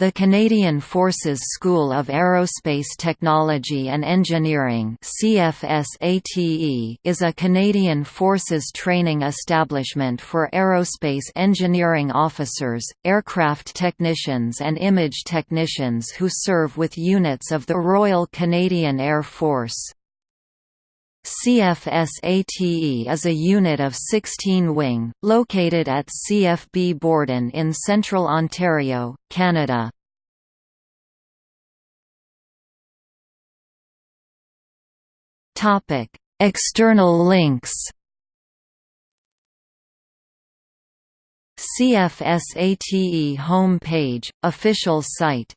The Canadian Forces School of Aerospace Technology and Engineering is a Canadian Forces training establishment for aerospace engineering officers, aircraft technicians and image technicians who serve with units of the Royal Canadian Air Force. CFSATE is a unit of 16 wing, located at CFB Borden in central Ontario, Canada. External links CFSATE home page, official site